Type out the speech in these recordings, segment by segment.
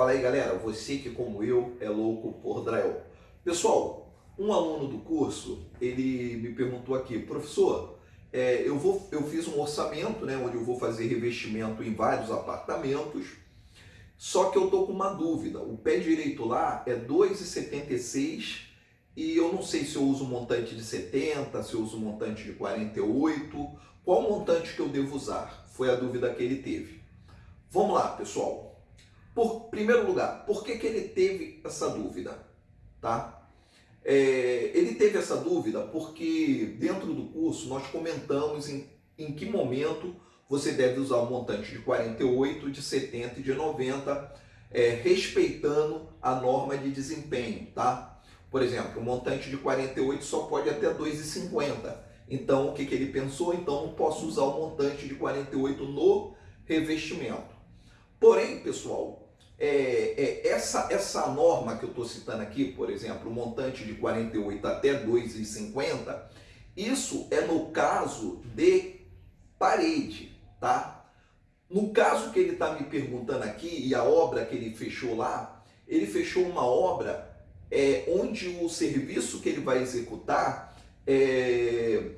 Fala aí galera, você que como eu é louco por drywall. Pessoal, um aluno do curso, ele me perguntou aqui, professor, é, eu, vou, eu fiz um orçamento, né, onde eu vou fazer revestimento em vários apartamentos, só que eu tô com uma dúvida, o pé direito lá é 2,76 e eu não sei se eu uso montante de 70, se eu uso montante de 48, qual montante que eu devo usar? Foi a dúvida que ele teve. Vamos lá, pessoal. Por primeiro lugar, por que, que ele teve essa dúvida? Tá? É, ele teve essa dúvida porque dentro do curso nós comentamos em, em que momento você deve usar o montante de 48, de 70 e de 90, é, respeitando a norma de desempenho, tá? Por exemplo, o montante de 48 só pode até 2,50. Então, o que, que ele pensou? Então, não posso usar o montante de 48 no revestimento. Porém, pessoal, é, é, essa, essa norma que eu estou citando aqui, por exemplo, o montante de 48 até 2,50, isso é no caso de parede, tá? No caso que ele está me perguntando aqui, e a obra que ele fechou lá, ele fechou uma obra é, onde o serviço que ele vai executar é,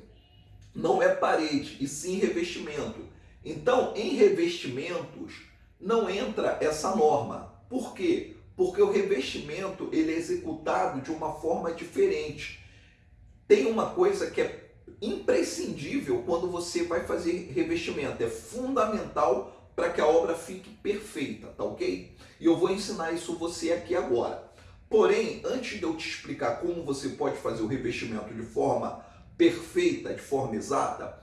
não é parede, e sim revestimento. Então, em revestimentos, não entra essa norma. Por quê? Porque o revestimento ele é executado de uma forma diferente. Tem uma coisa que é imprescindível quando você vai fazer revestimento, é fundamental para que a obra fique perfeita, tá ok? E eu vou ensinar isso você aqui agora. Porém, antes de eu te explicar como você pode fazer o revestimento de forma perfeita, de forma exata,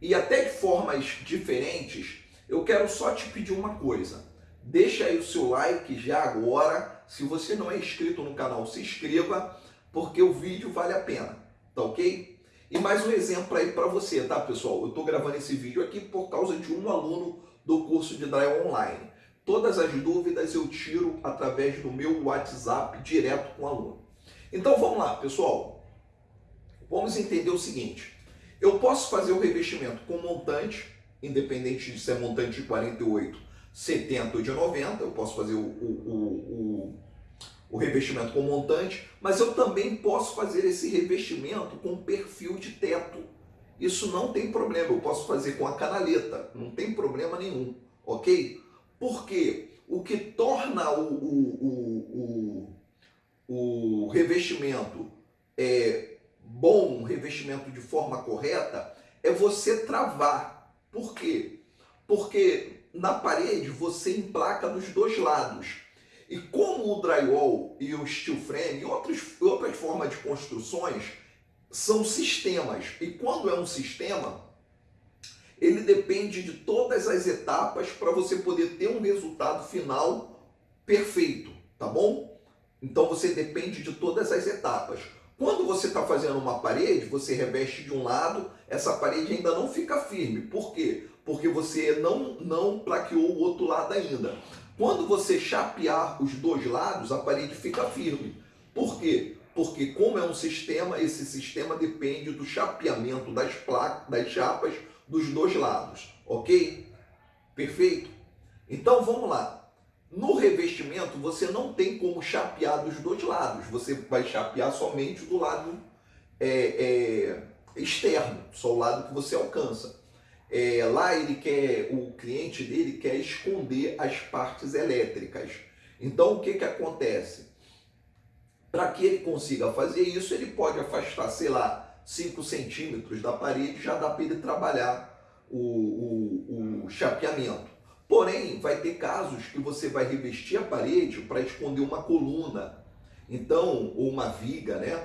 e até de formas diferentes, eu quero só te pedir uma coisa. Deixa aí o seu like já agora. Se você não é inscrito no canal, se inscreva, porque o vídeo vale a pena, tá ok? E mais um exemplo aí para você, tá pessoal? Eu estou gravando esse vídeo aqui por causa de um aluno do curso de Drywall Online. Todas as dúvidas eu tiro através do meu WhatsApp direto com o aluno. Então vamos lá, pessoal. Vamos entender o seguinte. Eu posso fazer o revestimento com montante, independente de ser montante de 48, 70 ou de 90. Eu posso fazer o, o, o, o revestimento com montante, mas eu também posso fazer esse revestimento com perfil de teto. Isso não tem problema, eu posso fazer com a canaleta, não tem problema nenhum, ok? Porque o que torna o, o, o, o revestimento é, bom, um revestimento de forma correta, é você travar. Por quê? Porque na parede você emplaca dos dois lados. E como o drywall e o steel frame e outras, outras formas de construções são sistemas. E quando é um sistema, ele depende de todas as etapas para você poder ter um resultado final perfeito, tá bom? Então você depende de todas as etapas. Quando você está fazendo uma parede, você reveste de um lado, essa parede ainda não fica firme. Por quê? Porque você não, não plaqueou o outro lado ainda. Quando você chapear os dois lados, a parede fica firme. Por quê? Porque como é um sistema, esse sistema depende do chapeamento das placas, das chapas dos dois lados, ok? Perfeito? Então vamos lá. No revestimento você não tem como chapear dos dois lados, você vai chapear somente do lado é, é, externo, só o lado que você alcança. É, lá ele quer, o cliente dele quer esconder as partes elétricas. Então o que, que acontece? Para que ele consiga fazer isso, ele pode afastar, sei lá, 5 centímetros da parede, já dá para ele trabalhar o, o, o chapeamento. Porém, vai ter casos que você vai revestir a parede para esconder uma coluna, então, ou uma viga, né?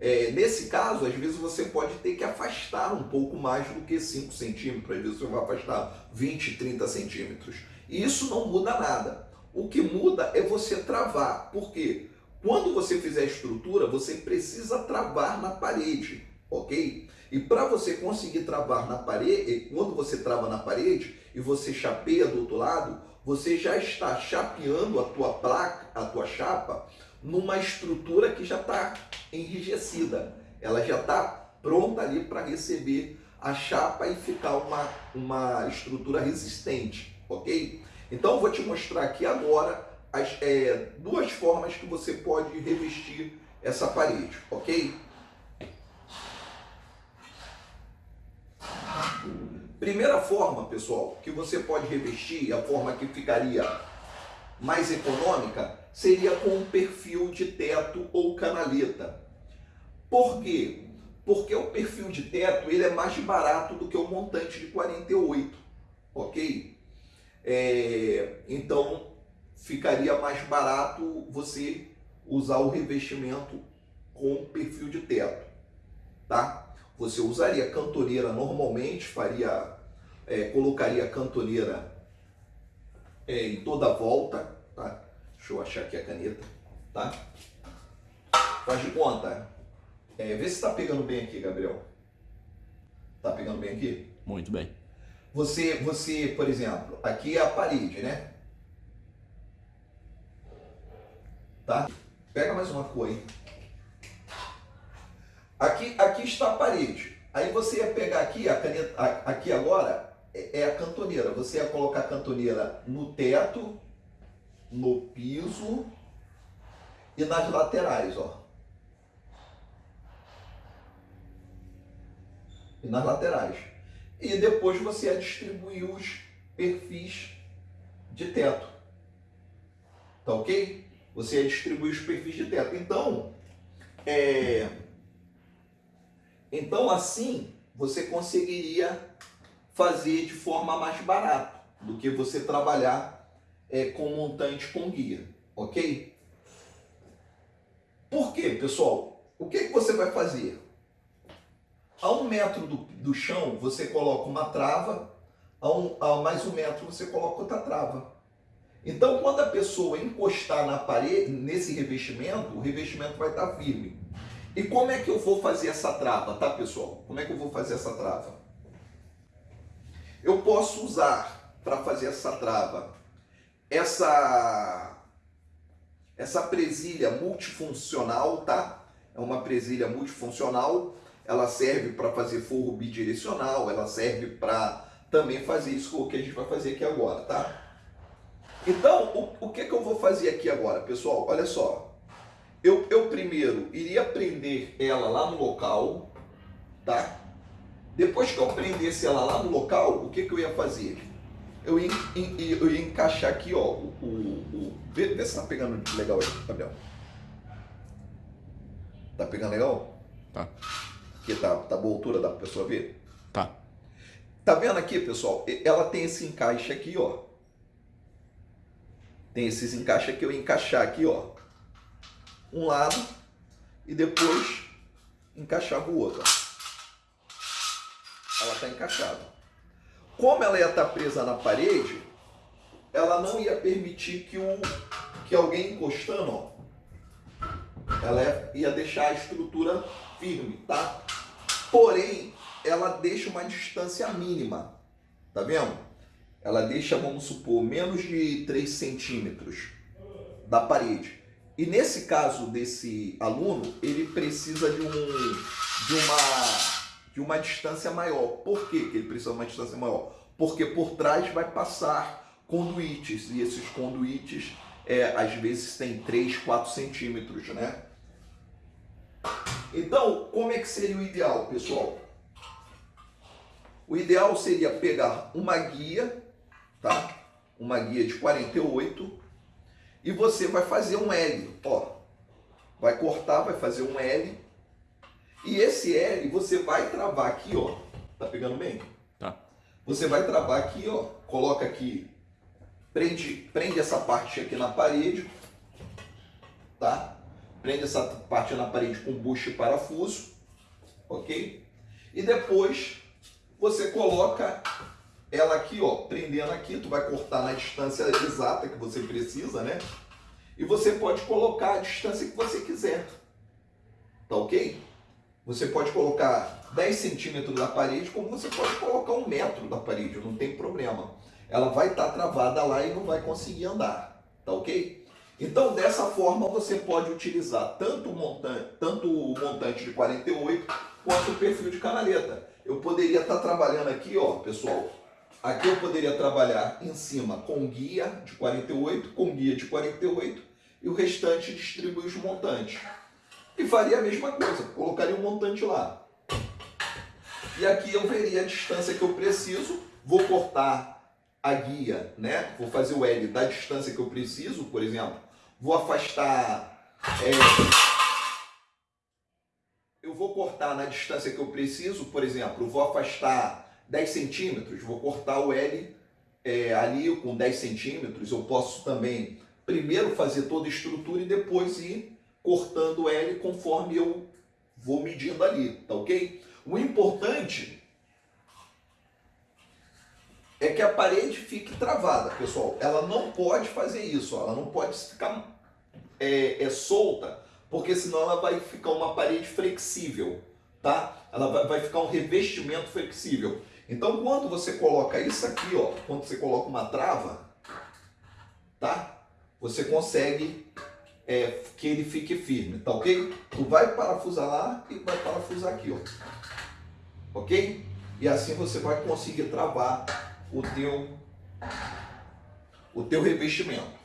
É, nesse caso, às vezes você pode ter que afastar um pouco mais do que 5 centímetros, às vezes você vai afastar 20, 30 centímetros. E isso não muda nada. O que muda é você travar. Por quê? Quando você fizer a estrutura, você precisa travar na parede ok? E para você conseguir travar na parede, quando você trava na parede e você chapeia do outro lado, você já está chapeando a tua placa, a tua chapa, numa estrutura que já está enrijecida. Ela já está pronta ali para receber a chapa e ficar uma, uma estrutura resistente, ok? Então eu vou te mostrar aqui agora as é, duas formas que você pode revestir essa parede, ok? Primeira forma, pessoal, que você pode revestir, a forma que ficaria mais econômica, seria com um perfil de teto ou canaleta. Por quê? Porque o perfil de teto ele é mais barato do que o montante de 48, ok? É, então, ficaria mais barato você usar o revestimento com perfil de teto, tá? Você usaria cantoneira normalmente, faria, é, colocaria a cantoneira é, em toda a volta, tá? Deixa eu achar aqui a caneta, tá? Faz de conta. É, vê se está pegando bem aqui, Gabriel. Tá pegando bem aqui? Muito bem. Você, você, por exemplo, aqui é a parede, né? Tá? Pega mais uma cor aí. Aqui, aqui está a parede. Aí você ia pegar aqui, a caneta, aqui agora, é, é a cantoneira. Você ia colocar a cantoneira no teto, no piso e nas laterais, ó. E nas laterais. E depois você ia distribuir os perfis de teto. Tá ok? Você ia distribuir os perfis de teto. Então, é então, assim, você conseguiria fazer de forma mais barata do que você trabalhar é, com montante com guia, ok? Por quê, pessoal? O que, que você vai fazer? A um metro do, do chão, você coloca uma trava, a, um, a mais um metro você coloca outra trava. Então, quando a pessoa encostar na parede, nesse revestimento, o revestimento vai estar firme. E como é que eu vou fazer essa trava, tá pessoal? Como é que eu vou fazer essa trava? Eu posso usar para fazer essa trava essa essa presilha multifuncional, tá? É uma presilha multifuncional, ela serve para fazer forro bidirecional, ela serve para também fazer isso que a gente vai fazer aqui agora, tá? Então, o, o que, que eu vou fazer aqui agora, pessoal? Olha só, eu, eu primeiro iria prender ela lá no local, tá? Depois que eu prendesse ela lá no local, o que, que eu ia fazer? Eu ia, eu ia encaixar aqui, ó, o, o, o vê, vê se tá pegando legal aí, Gabriel. Tá pegando legal? Tá. Que tá, tá boa altura, dá pra pessoa ver? Tá. Tá vendo aqui, pessoal? Ela tem esse encaixe aqui, ó. Tem esses encaixes aqui, eu ia encaixar aqui, ó um lado e depois encaixava o outro. Ela está encaixada. Como ela ia estar tá presa na parede, ela não ia permitir que, o, que alguém encostando, ó, ela ia deixar a estrutura firme, tá? Porém, ela deixa uma distância mínima, tá vendo? Ela deixa, vamos supor, menos de 3 centímetros da parede. E nesse caso desse aluno, ele precisa de, um, de, uma, de uma distância maior. Por que, ele precisa de uma distância maior? Porque por trás vai passar conduítes, e esses conduítes é, às vezes têm 3, 4 centímetros, né? Então, como é que seria o ideal, pessoal? O ideal seria pegar uma guia, tá? Uma guia de 48 e você vai fazer um L, ó. Vai cortar, vai fazer um L. E esse L você vai travar aqui, ó. Tá pegando bem? Tá. Você vai travar aqui, ó. Coloca aqui. Prende, prende essa parte aqui na parede. Tá? Prende essa parte na parede com bucho e parafuso. Ok? E depois você coloca ela aqui, ó, prendendo aqui, tu vai cortar na distância exata que você precisa, né? E você pode colocar a distância que você quiser. Tá ok? Você pode colocar 10 centímetros da parede, como você pode colocar um metro da parede, não tem problema. Ela vai estar tá travada lá e não vai conseguir andar. Tá ok? Então, dessa forma, você pode utilizar tanto o montante, tanto o montante de 48 quanto o perfil de canaleta. Eu poderia estar tá trabalhando aqui, ó, pessoal, Aqui eu poderia trabalhar em cima com guia de 48, com guia de 48 e o restante distribuir os montantes. E faria a mesma coisa, colocaria um montante lá. E aqui eu veria a distância que eu preciso, vou cortar a guia, né? Vou fazer o L da distância que eu preciso, por exemplo. Vou afastar... É, eu vou cortar na distância que eu preciso, por exemplo, vou afastar 10 centímetros, vou cortar o L é, ali com 10 centímetros. Eu posso também primeiro fazer toda a estrutura e depois ir cortando L conforme eu vou medindo ali, tá ok? O importante é que a parede fique travada, pessoal. Ela não pode fazer isso, ela não pode ficar é, é, solta, porque senão ela vai ficar uma parede flexível, tá? Ela vai, vai ficar um revestimento flexível. Então, quando você coloca isso aqui, ó, quando você coloca uma trava, tá? Você consegue é, que ele fique firme, tá ok? Tu vai parafusar lá e vai parafusar aqui, ó. Ok? E assim você vai conseguir travar o teu, o teu revestimento.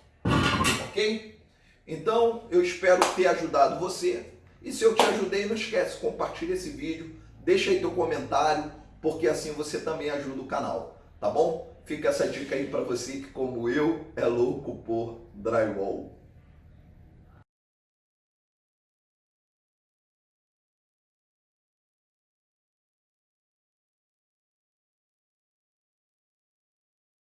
Ok? Então, eu espero ter ajudado você. E se eu te ajudei, não esquece, compartilha esse vídeo, deixa aí teu comentário, porque assim você também ajuda o canal, tá bom? Fica essa dica aí para você que, como eu, é louco por drywall.